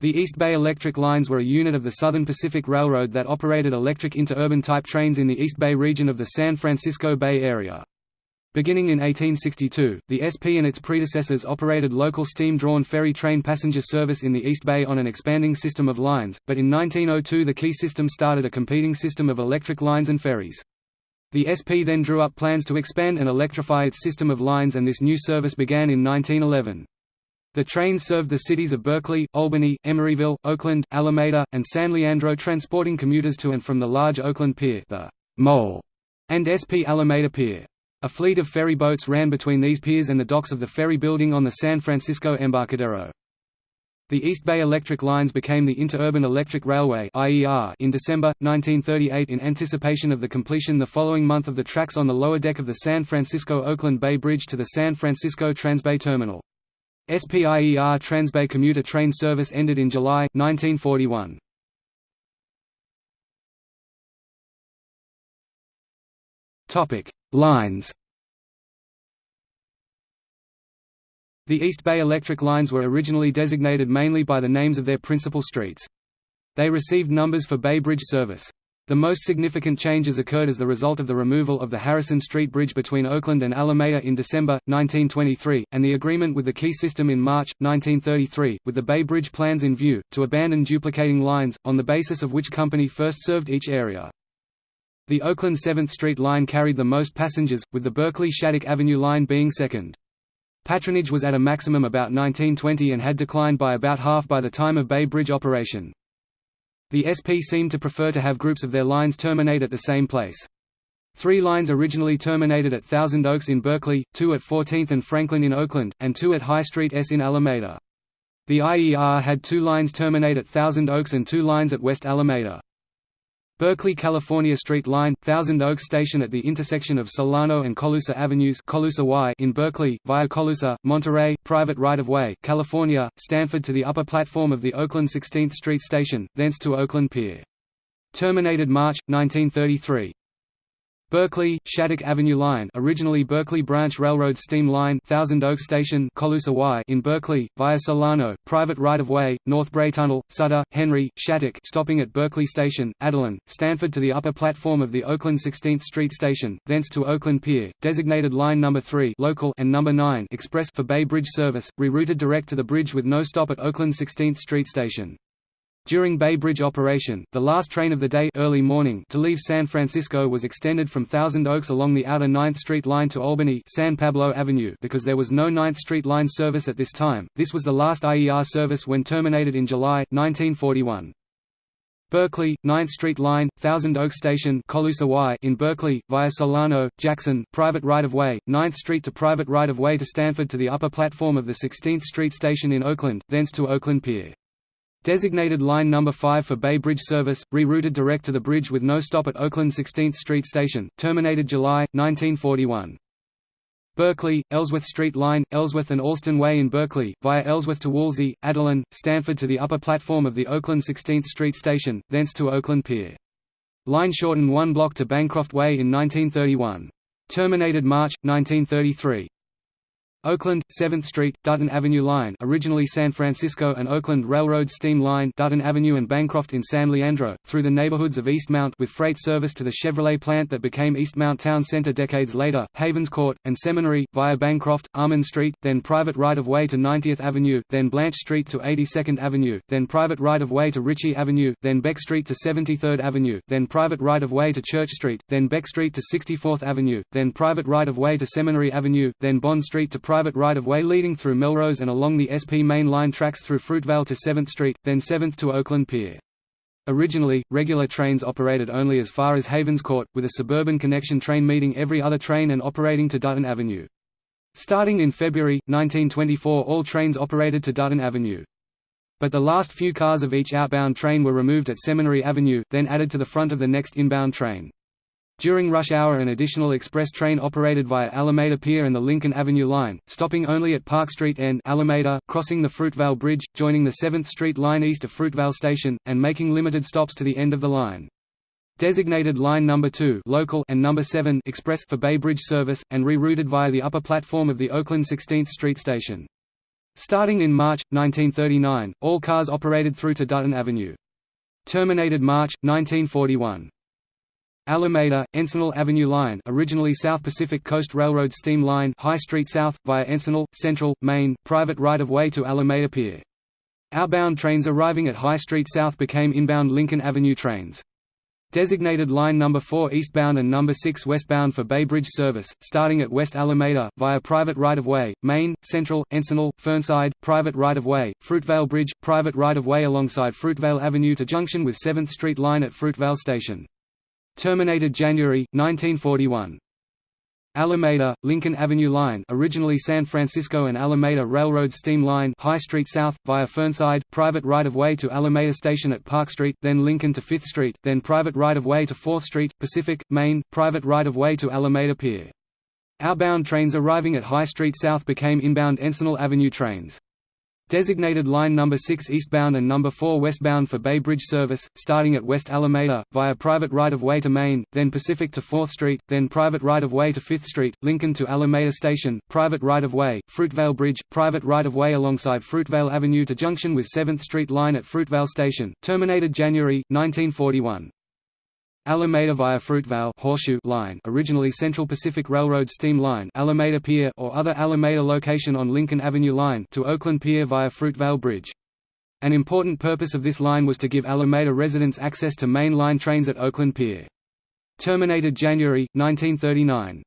The East Bay Electric Lines were a unit of the Southern Pacific Railroad that operated electric interurban type trains in the East Bay region of the San Francisco Bay Area. Beginning in 1862, the SP and its predecessors operated local steam-drawn ferry train passenger service in the East Bay on an expanding system of lines, but in 1902 the Key system started a competing system of electric lines and ferries. The SP then drew up plans to expand and electrify its system of lines and this new service began in 1911. The trains served the cities of Berkeley, Albany, Emeryville, Oakland, Alameda, and San Leandro transporting commuters to and from the large Oakland Pier the Mole, and SP Alameda Pier. A fleet of ferry boats ran between these piers and the docks of the ferry building on the San Francisco Embarcadero. The East Bay Electric Lines became the Interurban Electric Railway in December, 1938 in anticipation of the completion the following month of the tracks on the lower deck of the San Francisco-Oakland Bay Bridge to the San Francisco Transbay Terminal. SPIER Transbay commuter train service ended in July, 1941. Topic: Lines The East Bay Electric lines were originally designated mainly by the names of their principal streets. They received numbers for Bay Bridge service. The most significant changes occurred as the result of the removal of the Harrison Street Bridge between Oakland and Alameda in December, 1923, and the agreement with the Key System in March, 1933, with the Bay Bridge plans in view, to abandon duplicating lines, on the basis of which company first served each area. The Oakland 7th Street line carried the most passengers, with the Berkeley Shattuck Avenue line being second. Patronage was at a maximum about 1920 and had declined by about half by the time of Bay Bridge operation. The SP seemed to prefer to have groups of their lines terminate at the same place. Three lines originally terminated at Thousand Oaks in Berkeley, two at 14th and Franklin in Oakland, and two at High Street S in Alameda. The IER had two lines terminate at Thousand Oaks and two lines at West Alameda. Berkeley California Street Line, Thousand Oaks Station at the intersection of Solano and Colusa Avenues Colusa y in Berkeley, via Colusa, Monterey, private right-of-way California, Stanford to the upper platform of the Oakland 16th Street Station, thence to Oakland Pier. Terminated March, 1933. Berkeley, Shattuck Avenue Line originally Berkeley Branch Railroad Steam Line Thousand Oaks Station Colusa y in Berkeley, via Solano, private right-of-way, North Brae Tunnel, Sutter, Henry, Shattuck stopping at Berkeley Station, Adeline, Stanford to the upper platform of the Oakland 16th Street Station, thence to Oakland Pier, designated Line No. 3 local and No. 9 express for Bay Bridge service, rerouted direct to the bridge with no stop at Oakland 16th Street Station. During Bay Bridge operation, the last train of the day early morning to leave San Francisco was extended from Thousand Oaks along the outer 9th Street line to Albany San Pablo Avenue because there was no 9th Street line service at this time. This was the last IER service when terminated in July 1941. Berkeley, 9th Street Line, Thousand Oaks Station in Berkeley, via Solano, Jackson, private right-of-way, 9th Street to private right-of-way to Stanford to the upper platform of the 16th Street Station in Oakland, thence to Oakland Pier. Designated line number 5 for Bay Bridge service, rerouted direct to the bridge with no stop at Oakland 16th Street Station, terminated July, 1941. Berkeley, Ellsworth Street Line, Ellsworth and Allston Way in Berkeley, via Ellsworth to Woolsey, Adeline, Stanford to the upper platform of the Oakland 16th Street Station, thence to Oakland Pier. Line shortened one block to Bancroft Way in 1931. Terminated March, 1933. Oakland, 7th Street, Dutton Avenue Line originally San Francisco and Oakland Railroad Steam Line Dutton Avenue and Bancroft in San Leandro, through the neighborhoods of Eastmont with freight service to the Chevrolet plant that became Eastmont Town Center decades later, Havens Court, and Seminary, via Bancroft, Armand Street, then private right-of-way to 90th Avenue, then Blanche Street to 82nd Avenue, then private right-of-way to Ritchie Avenue, then Beck Street to 73rd Avenue, then private right-of-way to Church Street, then Beck Street to 64th Avenue, then private right-of-way to Seminary Avenue, then Bond Street to private right-of-way leading through Melrose and along the SP main line tracks through Fruitvale to 7th Street, then 7th to Oakland Pier. Originally, regular trains operated only as far as Havens Court, with a suburban connection train meeting every other train and operating to Dutton Avenue. Starting in February, 1924 all trains operated to Dutton Avenue. But the last few cars of each outbound train were removed at Seminary Avenue, then added to the front of the next inbound train. During rush hour an additional express train operated via Alameda Pier and the Lincoln Avenue line, stopping only at Park Street N Alameda, crossing the Fruitvale Bridge, joining the 7th Street line east of Fruitvale Station, and making limited stops to the end of the line. Designated line number 2 local and number 7 express for Bay Bridge service, and rerouted via the upper platform of the Oakland 16th Street station. Starting in March, 1939, all cars operated through to Dutton Avenue. Terminated March, 1941. Alameda, Encinal Avenue Line originally South Pacific Coast Railroad Steam Line High Street South, via Encinal, Central, Main, private right-of-way to Alameda Pier. Outbound trains arriving at High Street South became inbound Lincoln Avenue trains. Designated line number 4 eastbound and number 6 westbound for Bay Bridge service, starting at West Alameda, via private right-of-way, Main, Central, Encinal, Fernside, private right-of-way, Fruitvale Bridge, private right-of-way alongside Fruitvale Avenue to junction with 7th Street line at Fruitvale Station. Terminated January, 1941. Alameda, Lincoln Avenue Line originally San Francisco and Alameda Railroad Steam Line High Street South, via Fernside, private right-of-way to Alameda Station at Park Street, then Lincoln to 5th Street, then private right-of-way to 4th Street, Pacific, Main, private right-of-way to Alameda Pier. Outbound trains arriving at High Street South became inbound Encinal Avenue trains. Designated line number 6 eastbound and number 4 westbound for Bay Bridge service, starting at West Alameda, via private right-of-way to Main, then Pacific to 4th Street, then private right-of-way to 5th Street, Lincoln to Alameda Station, private right-of-way, Fruitvale Bridge, private right-of-way alongside Fruitvale Avenue to junction with 7th Street line at Fruitvale Station, terminated January, 1941. Alameda via Fruitvale Horseshoe line originally Central Pacific Railroad Steam Line Alameda Pier or other Alameda location on Lincoln Avenue Line to Oakland Pier via Fruitvale Bridge. An important purpose of this line was to give Alameda residents access to main line trains at Oakland Pier. Terminated January, 1939.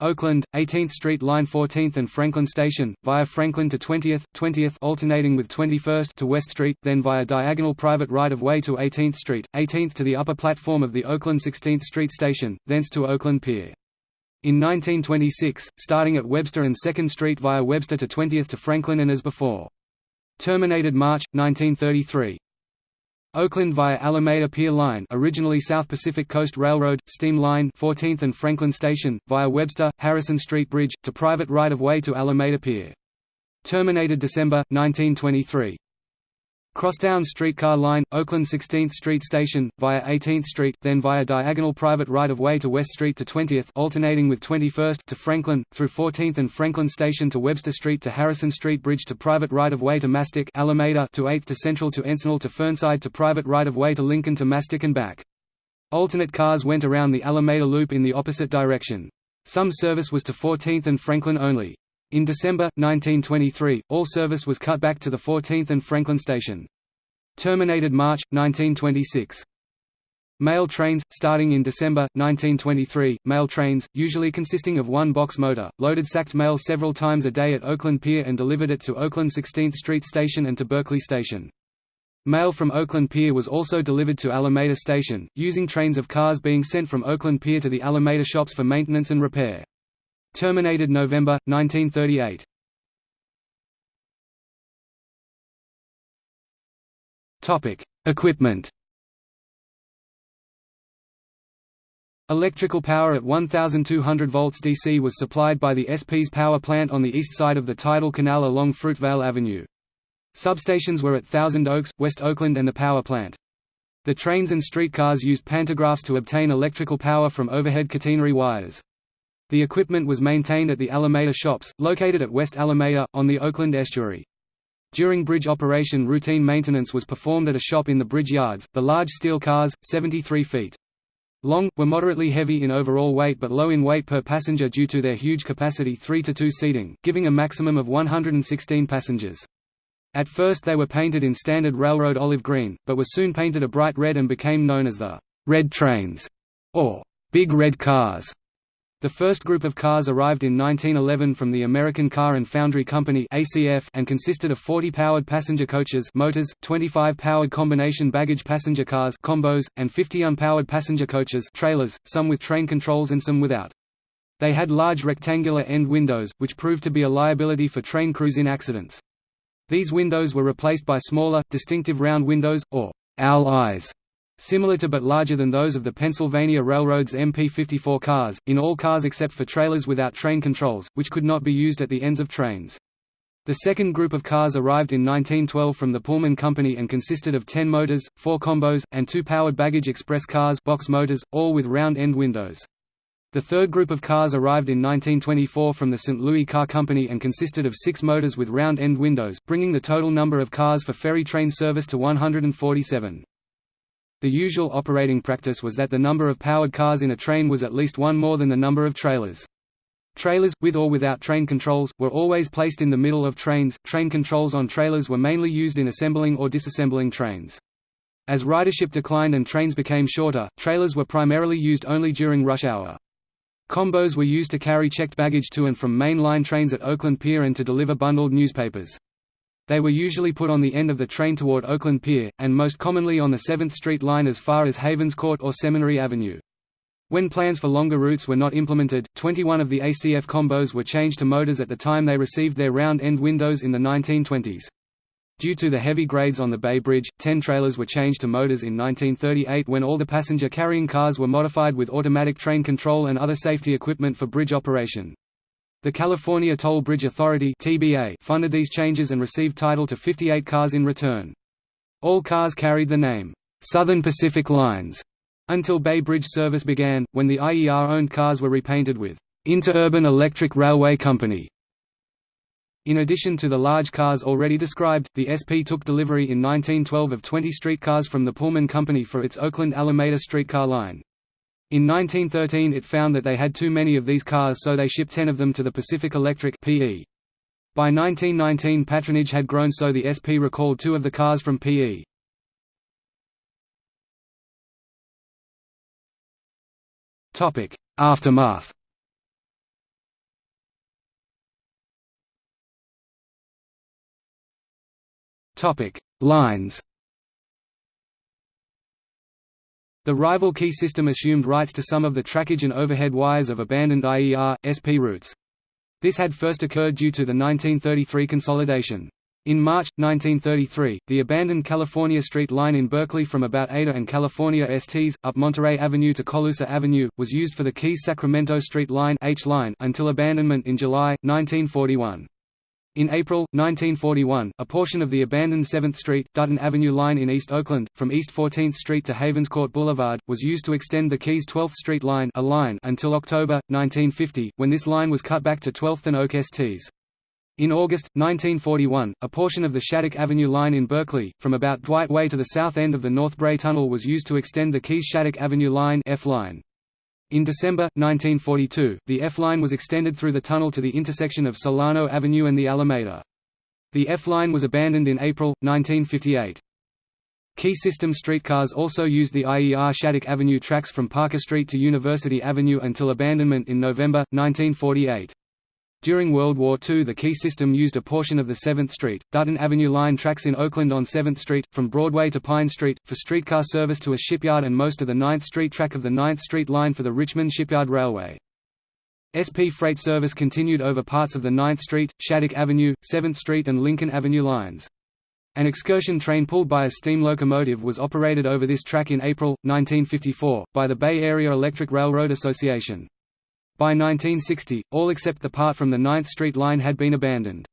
Oakland, 18th Street Line 14th and Franklin Station, via Franklin to 20th, 20th alternating with 21st to West Street, then via diagonal private right-of-way to 18th Street, 18th to the upper platform of the Oakland 16th Street Station, thence to Oakland Pier. In 1926, starting at Webster and 2nd Street via Webster to 20th to Franklin and as before. Terminated March, 1933. Oakland via Alameda Pier Line originally South Pacific Coast Railroad, Steam Line 14th and Franklin Station, via Webster, Harrison Street Bridge, to private right-of-way to Alameda Pier. Terminated December, 1923. Crosstown streetcar line, Oakland 16th Street Station, via 18th Street, then via diagonal private right-of-way to West Street to 20th alternating with 21st to Franklin, through 14th and Franklin Station to Webster Street to Harrison Street Bridge to private right-of-way to Mastick Alameda to 8th to Central to Encinal to Fernside to private right-of-way to Lincoln to Mastick and back. Alternate cars went around the Alameda Loop in the opposite direction. Some service was to 14th and Franklin only. In December, 1923, all service was cut back to the 14th and Franklin station. Terminated March, 1926. Mail trains, starting in December, 1923, mail trains, usually consisting of one box motor, loaded sacked mail several times a day at Oakland Pier and delivered it to Oakland 16th Street Station and to Berkeley Station. Mail from Oakland Pier was also delivered to Alameda Station, using trains of cars being sent from Oakland Pier to the Alameda shops for maintenance and repair. Terminated November, 1938. Equipment Electrical power at 1200 volts DC was supplied by the SP's power plant on the east side of the tidal canal along Fruitvale Avenue. Substations were at Thousand Oaks, West Oakland and the power plant. The trains and streetcars used pantographs to obtain electrical power from overhead catenary wires. The equipment was maintained at the Alameda Shops, located at West Alameda, on the Oakland estuary. During bridge operation routine maintenance was performed at a shop in the bridge yards. The large steel cars, 73 feet long, were moderately heavy in overall weight but low in weight per passenger due to their huge capacity 3 to 2 seating, giving a maximum of 116 passengers. At first they were painted in standard railroad olive green, but were soon painted a bright red and became known as the «red trains» or «big red cars». The first group of cars arrived in 1911 from the American Car and Foundry Company (ACF) and consisted of 40 powered passenger coaches, motors, 25 powered combination baggage passenger cars (combos), and 50 unpowered passenger coaches, trailers, some with train controls and some without. They had large rectangular end windows, which proved to be a liability for train crews in accidents. These windows were replaced by smaller, distinctive round windows, or owl eyes, Similar to but larger than those of the Pennsylvania Railroad's MP54 cars, in all cars except for trailers without train controls, which could not be used at the ends of trains. The second group of cars arrived in 1912 from the Pullman Company and consisted of 10 motors, 4 combos, and two powered baggage express cars box motors, all with round end windows. The third group of cars arrived in 1924 from the St. Louis Car Company and consisted of six motors with round-end windows, bringing the total number of cars for ferry train service to 147. The usual operating practice was that the number of powered cars in a train was at least one more than the number of trailers. Trailers, with or without train controls, were always placed in the middle of trains. Train controls on trailers were mainly used in assembling or disassembling trains. As ridership declined and trains became shorter, trailers were primarily used only during rush hour. Combos were used to carry checked baggage to and from main line trains at Oakland Pier and to deliver bundled newspapers. They were usually put on the end of the train toward Oakland Pier, and most commonly on the 7th Street line as far as Havens Court or Seminary Avenue. When plans for longer routes were not implemented, 21 of the ACF combos were changed to motors at the time they received their round-end windows in the 1920s. Due to the heavy grades on the Bay Bridge, 10 trailers were changed to motors in 1938 when all the passenger-carrying cars were modified with automatic train control and other safety equipment for bridge operation. The California Toll Bridge Authority funded these changes and received title to 58 cars in return. All cars carried the name, Southern Pacific Lines, until Bay Bridge service began, when the IER-owned cars were repainted with Interurban Electric Railway Company. In addition to the large cars already described, the SP took delivery in 1912 of 20 streetcars from the Pullman Company for its Oakland Alameda streetcar line. In 1913 it found that they had too many of these cars so they shipped 10 of them to the Pacific Electric PE. By 1919 patronage had grown so the SP recalled two of the cars from PE. Aftermath Lines The rival key system assumed rights to some of the trackage and overhead wires of abandoned IER, SP routes. This had first occurred due to the 1933 consolidation. In March, 1933, the abandoned California Street line in Berkeley from about Ada and California STs, up Monterey Avenue to Colusa Avenue, was used for the Keys Sacramento Street line, H line until abandonment in July, 1941. In April, 1941, a portion of the abandoned 7th Street, Dutton Avenue line in East Oakland, from East 14th Street to Havenscourt Boulevard, was used to extend the Keys 12th Street line, a line until October, 1950, when this line was cut back to 12th and Oak STs. In August, 1941, a portion of the Shattuck Avenue line in Berkeley, from about Dwight Way to the south end of the North Brae Tunnel was used to extend the Keys-Shattuck Avenue line, F line. In December, 1942, the F-line was extended through the tunnel to the intersection of Solano Avenue and the Alameda. The F-line was abandoned in April, 1958. Key system streetcars also used the IER Shattuck Avenue tracks from Parker Street to University Avenue until abandonment in November, 1948. During World War II the Key system used a portion of the 7th Street, Dutton Avenue line tracks in Oakland on 7th Street, from Broadway to Pine Street, for streetcar service to a shipyard and most of the 9th Street track of the 9th Street line for the Richmond Shipyard Railway. SP freight service continued over parts of the 9th Street, Shattuck Avenue, 7th Street and Lincoln Avenue lines. An excursion train pulled by a steam locomotive was operated over this track in April, 1954, by the Bay Area Electric Railroad Association. By 1960, all except the part from the 9th Street line had been abandoned.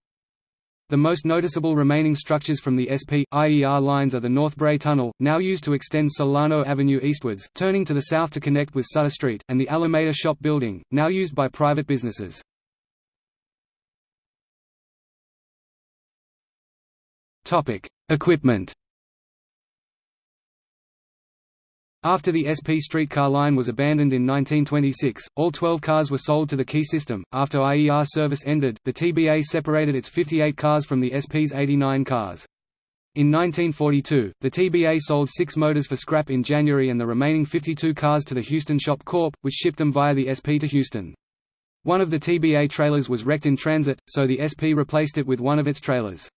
The most noticeable remaining structures from the SP, IER lines are the North Brae Tunnel, now used to extend Solano Avenue eastwards, turning to the south to connect with Sutter Street, and the Alameda Shop Building, now used by private businesses. Equipment After the SP streetcar line was abandoned in 1926, all 12 cars were sold to the Key system. After IER service ended, the TBA separated its 58 cars from the SP's 89 cars. In 1942, the TBA sold six motors for scrap in January and the remaining 52 cars to the Houston Shop Corp., which shipped them via the SP to Houston. One of the TBA trailers was wrecked in transit, so the SP replaced it with one of its trailers.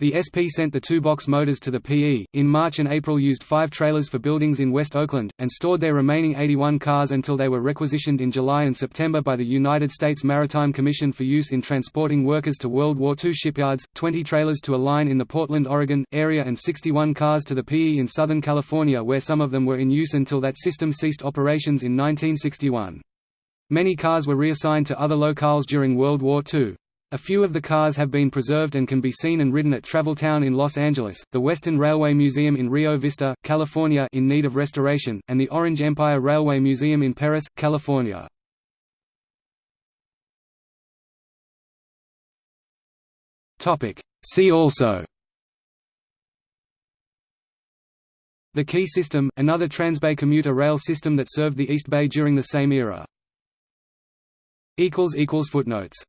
The SP sent the two box motors to the PE, in March and April used five trailers for buildings in West Oakland, and stored their remaining 81 cars until they were requisitioned in July and September by the United States Maritime Commission for use in transporting workers to World War II shipyards, 20 trailers to a line in the Portland, Oregon, area and 61 cars to the PE in Southern California where some of them were in use until that system ceased operations in 1961. Many cars were reassigned to other locales during World War II. A few of the cars have been preserved and can be seen and ridden at Traveltown in Los Angeles, the Western Railway Museum in Rio Vista, California in need of restoration, and the Orange Empire Railway Museum in Perris, California. See also The Key System, another Transbay commuter rail system that served the East Bay during the same era. Footnotes